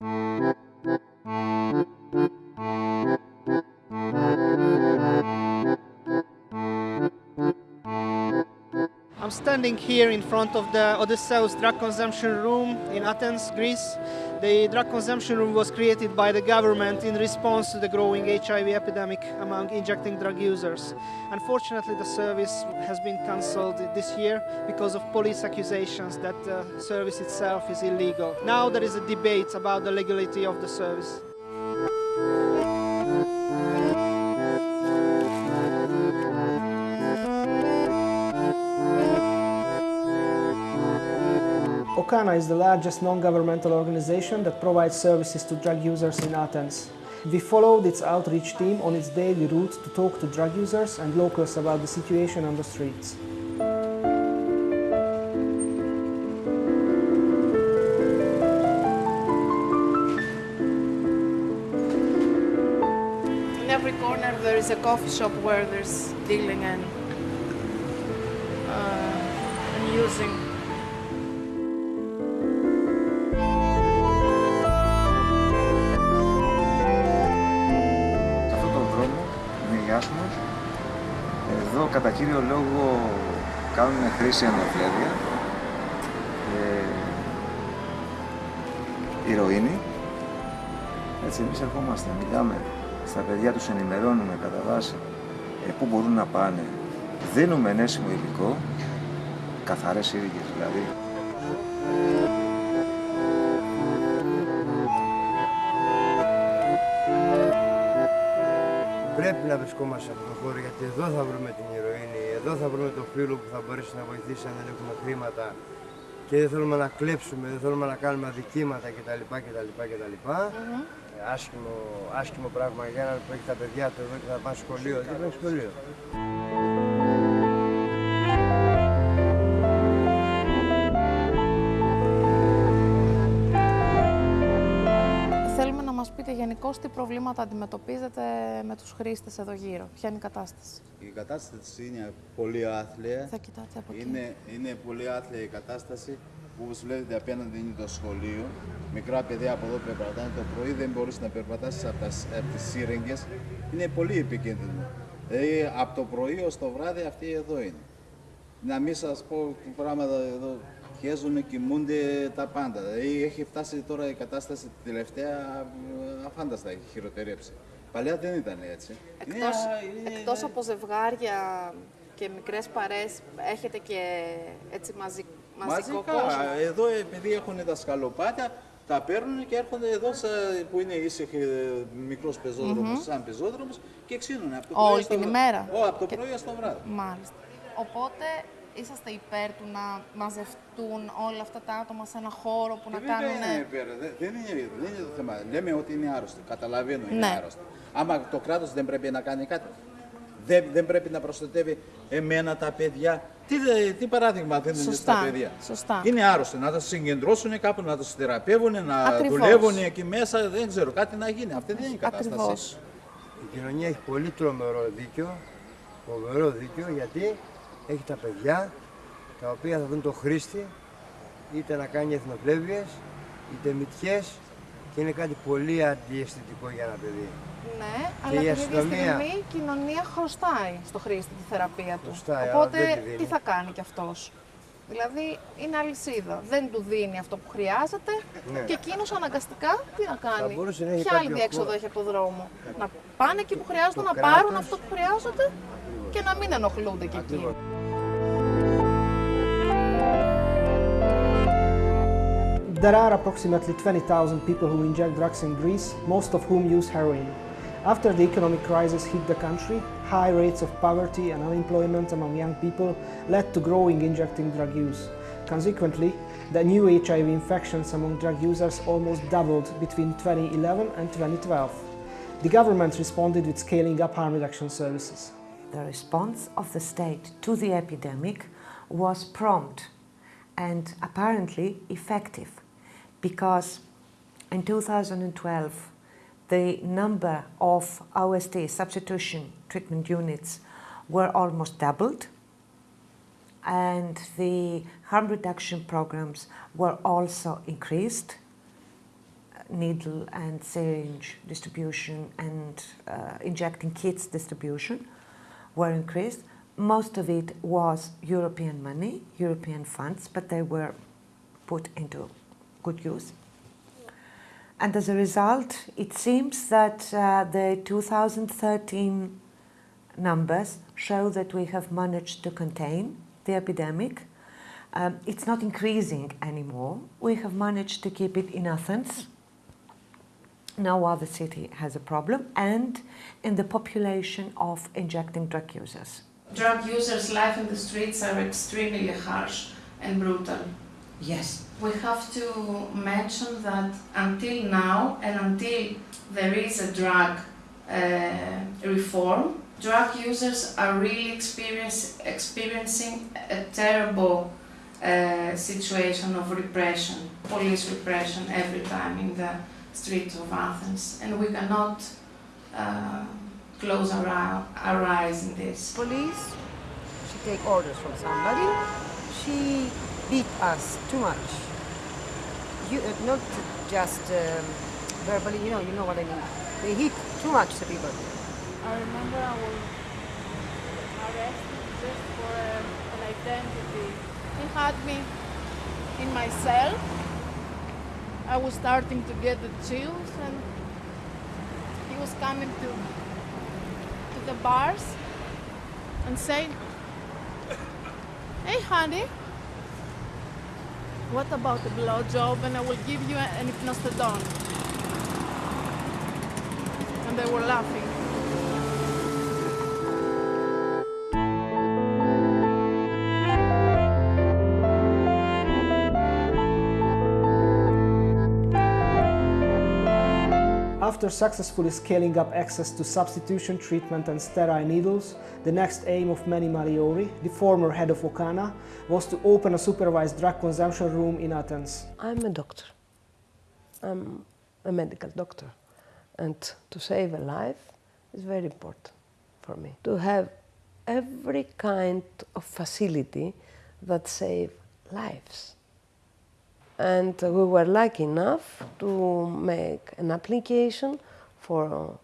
Thank you. I'm standing here in front of the Odysseus drug consumption room in Athens, Greece. The drug consumption room was created by the government in response to the growing HIV epidemic among injecting drug users. Unfortunately, the service has been cancelled this year because of police accusations that the service itself is illegal. Now there is a debate about the legality of the service. Okana is the largest non-governmental organization that provides services to drug users in Athens. We followed its outreach team on its daily route to talk to drug users and locals about the situation on the streets. In every corner there is a coffee shop where there's dealing and, using. Σε αυτόν τον δρόμο είναι ιάσμος. Εδώ κατά κύριο λόγο κάνουν χρήση αναβλέδια, ε, ηρωίνη. Έτσι εμείς ερχόμαστε, μιλάμε στα παιδιά, τους ενημερώνουμε κατά βάση ε, πού μπορούν να πάνε. Δίνουμε ενέσιμο υλικό, καθαρές σύριγγες δηλαδή. Πρέπει να βρισκόμαστε σε αυτό το χώρο γιατί εδώ θα βρούμε την ηρωίνη, εδώ θα βρούμε το φίλο που θα μπορέσει να βοηθήσει αν δεν έχουμε χρήματα και δεν θέλουμε να κλέψουμε, δεν θέλουμε να κάνουμε αδικήματα κτλ. κτλ, κτλ. Ε, άσχημο, άσχημο πράγμα για έναν που έχει τα παιδιά του εδώ και θα πάνε σχολείο, δεν πάει σχολείο; Γενικώ τι προβλήματα αντιμετωπίζετε με τους χρήστες εδώ γύρω. Ποια είναι η κατάσταση; Η κατάσταση είναι πολύ άθλια. Θα κοιτάτε από εκεί. Είναι, είναι πολύ άθλια η κατάσταση. Που όπως βλέπετε απέναντι είναι το σχολείο. Μικρά παιδιά από εδώ περπατάνε το πρωί, δεν μπορείς να περπατάσεις από, τα, από τις σύρεγγες. Είναι πολύ επικίνδυνο. Δηλαδή από το πρωί ως το βράδυ αυτοί εδώ είναι. Να μην σας πω πράγματα εδώ. Χέζουν, κοιμούνται τα πάντα. Δηλαδή έχει φτάσει τώρα η κατάσταση τη τελευταία ε, αφάνταστα, έχει χειροτερέψει. Παλιά δεν ήταν έτσι. Εκτός, Είναι- είναι- εκτός από ζευγάρια και μικρές παρέες, έχετε και έτσι μαζι, μαζικό Μαζικά. κόσμο; Εδώ επειδή έχουν τα σκαλοπάτια, τα παίρνουν και έρχονται εδώ σε- που είναι ήσυχοι ε, μικρός πεζόδρομος, σαν πεζόδρομος και ξύνουν. Από το Όλη πρωί στο την βράδυ. ημέρα; Ω, από το Και- πρωί ως το βράδυ. Μάλιστα. Οπότε είσαστε υπέρ του να μαζευτούν όλα αυτά τα άτομα σε ένα χώρο που να Ε, Βέβαια κάνουν... είναι υπέρ. Δεν, δεν είναι, δεν είναι το θέμα. Λέμε ότι είναι άρρωστοι. Καταλαβαίνω είναι Ναι. άρρωστοι. Άμα το κράτος δεν πρέπει να κάνει κάτι. Δεν, δεν πρέπει να προστατεύει εμένα τα παιδιά. Τι, δε- τι παράδειγμα δίνουν Σωστά, στα παιδιά; σωστά. Είναι άρρωστοι. Να τα συγκεντρώσουν κάπου, να του θεραπεύουν, να Ακριβώς. δουλεύουν εκεί μέσα. Δεν ξέρω, κάτι να γίνει. Αυτή δεν είναι η κατάσταση. Ακριβώς. Η κοινωνία έχει πολύ τρομερό δίκιο, φοβερό δίκιο, γιατί έχει τα παιδιά τα οποία θα δουν το χρήστη είτε να κάνει εθνοπλεύειες, είτε μυτιές και είναι κάτι πολύ αντιαισθητικό για ένα παιδί. Ναι, Και αλλά η την ίδια αστυνομία- στιγμή η κοινωνία χρωστάει στο χρήστη τη θεραπεία του. Χρωστάει, αλλά Οπότε δεν τη δίνει. τι θα κάνει κι αυτός; Δηλαδή είναι αλυσίδα. Δεν του δίνει αυτό που χρειάζεται Ναι. και εκείνος αναγκαστικά τι να κάνει; μπορούσε να έχει Ποια άλλη κάποιο διέξοδο χώρο. έχει από το δρόμο; Να πάνε εκεί που χρειάζεται Το να πάρουν κράτος. αυτό που χρειάζονται και να μην ενοχλούνται και εκεί. There are approximately 20,000 people who inject drugs in Greece, most of whom use heroin. After the economic crisis hit the country, high rates of poverty and unemployment among young people led to growing injecting drug use. Consequently, the new HIV infections among drug users almost doubled between 2011 and 2012. The government responded with scaling up harm reduction services. The response of the state to the epidemic was prompt and apparently effective because in 2012 the number of OST substitution treatment units were almost doubled and the harm reduction programs were also increased needle and syringe distribution and uh, injecting kits distribution were increased. Most of it was European money, European funds, but they were put into good use. And as a result, it seems that uh, the 2013 numbers show that we have managed to contain the epidemic. Um, it's not increasing anymore. We have managed to keep it in Athens. No other city has a problem, and in the population of injecting drug users. Drug users' life in the streets are extremely harsh and brutal. Yes. We have to mention that until now and until there is a drug uh, reform, drug users are really experience, experiencing a terrible uh, situation of repression, police repression every time in the streets of Athens, and we cannot uh, close our, our eyes in this. Police, she take orders from somebody, she beat us too much. You, uh, not just um, verbally, you know, you know what I mean. They hit too much the people. I remember I was arrested just for um, an identity. He had me in my cell. I was starting to get the chills and he was coming to, to the bars and saying, Hey honey, what about a blowjob and I will give you an Hypnostedon? And they were laughing. After successfully scaling up access to substitution treatment and sterile needles, the next aim of Meni Malliori, the former head of Okana, was to open a supervised drug consumption room in Athens. I'm a doctor. I'm a medical doctor. And to save a life is very important for me. To have every kind of facility that save lives. And we were lucky enough to make an application for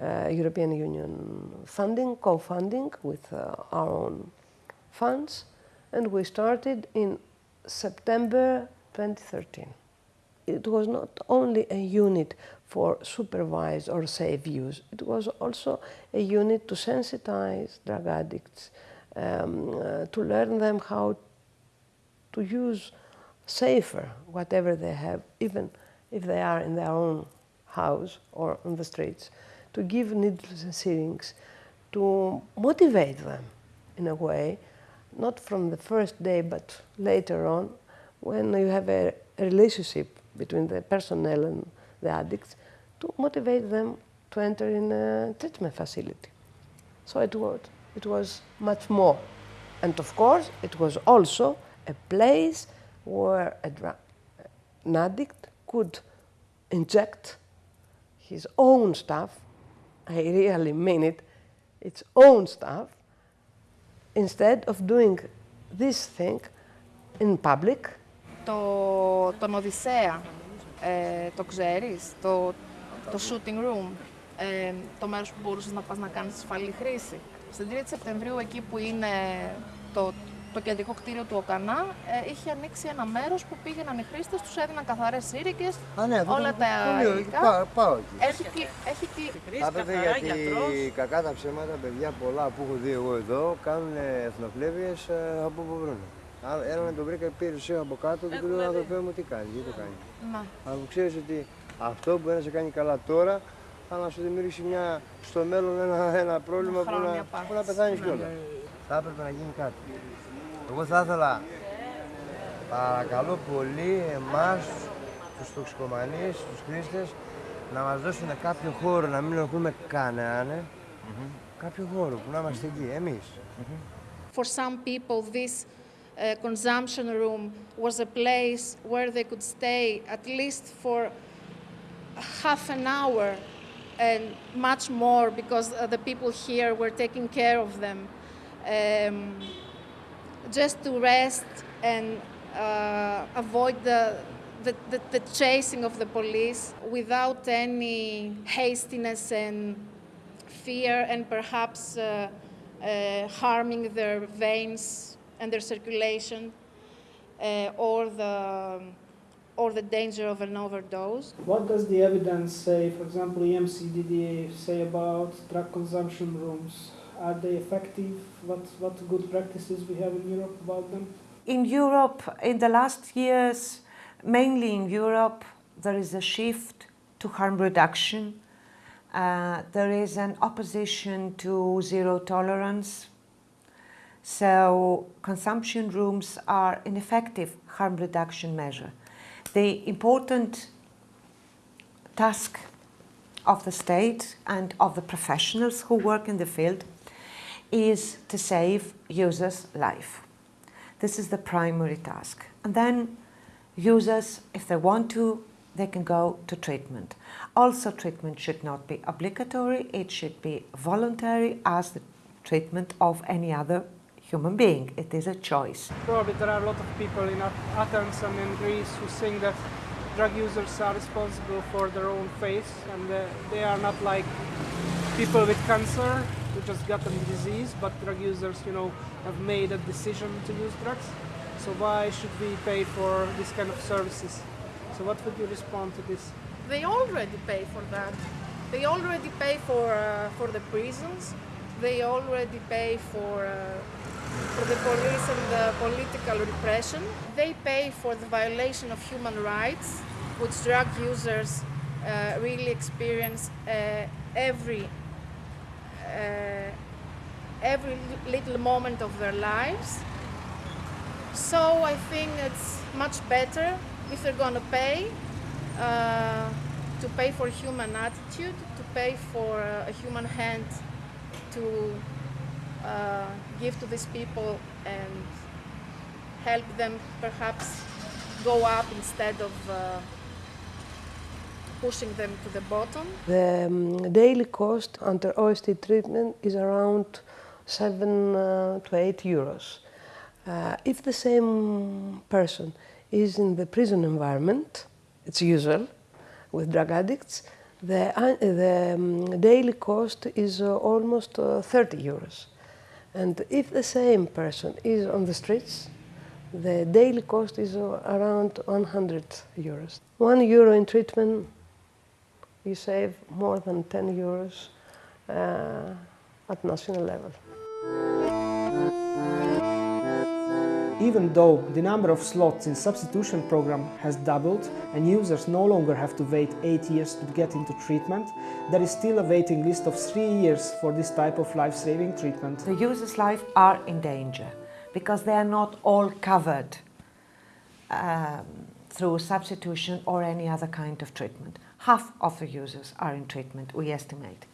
uh, European Union funding, co-funding with uh, our own funds, and we started in September 2013. It was not only a unit for supervised or safe use, it was also a unit to sensitize drug addicts, um, uh, to learn them how to use safer whatever they have, even if they are in their own house or on the streets, to give needles and syringes, to motivate them in a way, not from the first day but later on, when you have a, relationship between the personnel and the addicts, to motivate them to enter in a treatment facility. So it was, it was much more. And of course, it was also a place where a drug, an addict could inject his own stuff, I really mean it, its own stuff, instead of doing this thing in public. Το, τον Οδυσσέα, ε, το ξέρεις, το, το shooting room, ε, το μέρος που μπορούσες να πας να κάνεις ασφαλή χρήση. Στην 3η Σεπτεμβρίου, εκεί που είναι το, το κεντρικό κτίριο του ΟΚΑΝΑ ε, είχε ανοίξει ένα μέρος που πήγαιναν οι χρήστες, τους έδιναν καθαρές σύρικες, ναι, όλα τα υλικά. Πάω, πάω εκεί. Έχει, έχει κλείσει. Άπετε γιατί κακά τα ψέματα, παιδιά πολλά που έχω δει εγώ εδώ κάνουν εθνοφλέβειε ε, από όπου βρουν. Ένα τον βρήκα πήρε ουσία από κάτω και του λέω ανθρωπέ μου τι κάνεις, γιατί το κάνεις. Να. Αλλά που ξέρεις ότι αυτό που να σε κάνει καλά τώρα θα να σου δημιουργήσει μια, στο μέλλον ένα, ένα πρόβλημα που να, που να πεθάνεις κιόλας. Θα έπρεπε να γίνει κάτι. Εγώ θα ήθελα, παρακαλώ πολύ, εμάς, τους τοξικομανείς, τους χρήστες, να μας δώσουν κάποιο χώρο, να μην έχουμε κανέναν, mm -hmm. κάποιο χώρο που να είμαστε εκεί, εμείς. Mm -hmm. For some people, this uh, consumption room was a place where they could stay at least for half an hour and much more because uh, the people here were taking care of them. Um, just to rest and uh, avoid the, the, the, the chasing of the police without any hastiness and fear and perhaps uh, uh, harming their veins and their circulation uh, or the or the danger of an overdose. What does the evidence say, for example, EMCDDA say about drug consumption rooms? Are they effective? What, what good practices we have in Europe about them? In Europe, in the last years, mainly in Europe, there is a shift to harm reduction. Uh, there is an opposition to zero tolerance. So consumption rooms are an effective harm reduction measure the important task of the state and of the professionals who work in the field is to save users' life. This is the primary task. And then users, if they want to, they can go to treatment. Also, treatment should not be obligatory, it should be voluntary as the treatment of any other human being. It is a choice. Probably there are a lot of people in Athens and in Greece who think that drug users are responsible for their own fate and uh, they are not like people with cancer just got a disease, but drug users, you know, have made a decision to use drugs. So why should we pay for this kind of services? So what would you respond to this? They already pay for that. They already pay for uh, for the prisons. They already pay for uh, for the police and the political repression. They pay for the violation of human rights, which drug users uh, really experience uh, every every little moment of their lives. So I think it's much better if they're going to pay uh, to pay for human attitude, to pay for a human hand to uh, give to these people and help them perhaps go up instead of uh, pushing them to the bottom. The um, daily cost under OST treatment is around 7 uh, to 8 euros. Uh, if the same person is in the prison environment, it's usual with drug addicts, the, uh, the um, daily cost is uh, almost 30 euros. And if the same person is on the streets, the daily cost is around 100 euros. One euro in treatment, you save more than 10 euros uh, at national level. Even though the number of slots in substitution program has doubled and users no longer have to wait 8 years to get into treatment, there is still a waiting list of 3 years for this type of life-saving treatment. The users' life are in danger because they are not all covered um, through substitution or any other kind of treatment. Half of the users are in treatment, we estimate.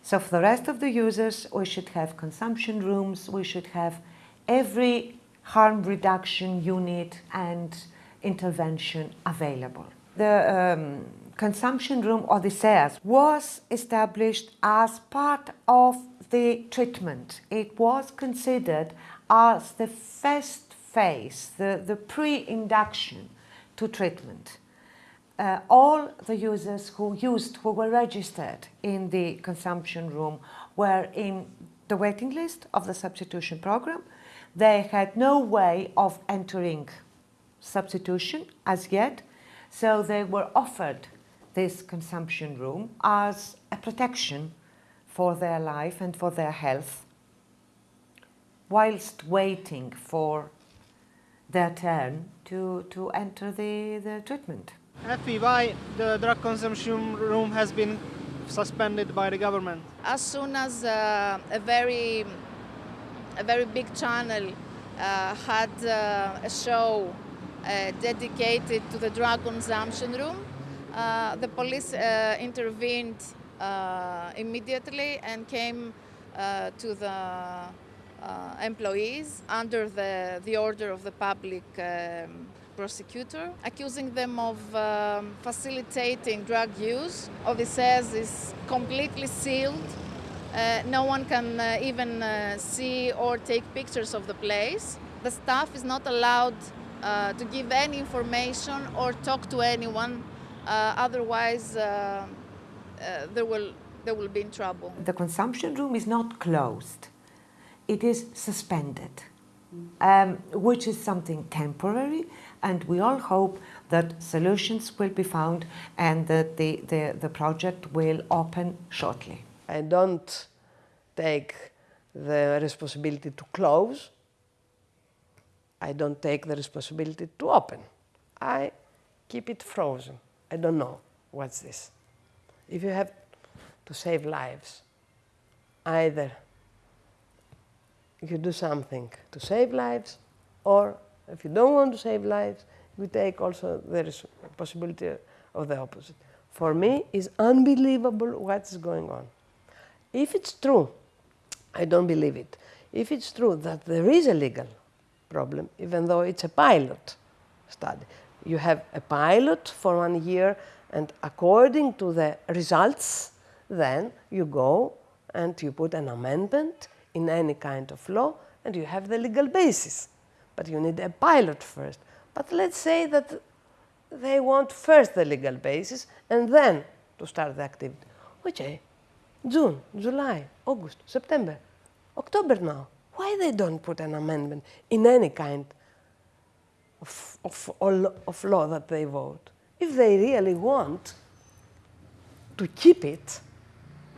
So for the rest of the users, we should have consumption rooms, we should have every harm reduction unit and intervention available. The um, consumption room or the Odysseus was established as part of the treatment. It was considered as the first phase, the, the pre-induction to treatment. Uh, all the users who used, who were registered in the consumption room were in the waiting list of the substitution program they had no way of entering substitution as yet, so they were offered this consumption room as a protection for their life and for their health whilst waiting for their turn to, to enter the, the treatment. Effie, why the drug consumption room has been suspended by the government? As soon as uh, a very a very big channel uh, had uh, a show uh, dedicated to the drug consumption room. Uh, the police uh, intervened immediately and came to the employees under the, the order of the public um, prosecutor, accusing them of um, facilitating drug use. Odysseus is completely sealed uh, no one can uh, even uh, see or take pictures of the place. The staff is not allowed uh, to give any information or talk to anyone. Uh, otherwise, uh, uh, they will they will be in trouble. The consumption room is not closed; it is suspended, um, which is something temporary, and we all hope that solutions will be found and that the, the, the project will open shortly. I don't take the responsibility to close. I don't take the responsibility to open. I keep it frozen. I don't know what's this. If you have to save lives, either you do something to save lives, or if you don't want to save lives, we take also the res- possibility of the opposite. For me, it's unbelievable what's going on. If it's true, I don't believe it. If it's true that there is a legal problem, even though it's a pilot study, you have a pilot for one year, and according to the results, then you go and you put an amendment in any kind of law, and you have the legal basis. But you need a pilot first. But let's say that they want first the legal basis and then to start the activity. Which eh? June, July, August, September, October now. Why they don't put an amendment in any kind of, of, of law that they vote? If they really want to keep it,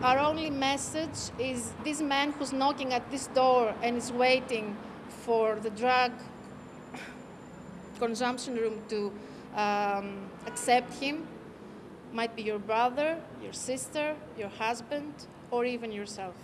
Our only message is this man who's knocking at this door and is waiting for the drug consumption room to um, accept him might be your brother, your sister, your husband, or even yourself.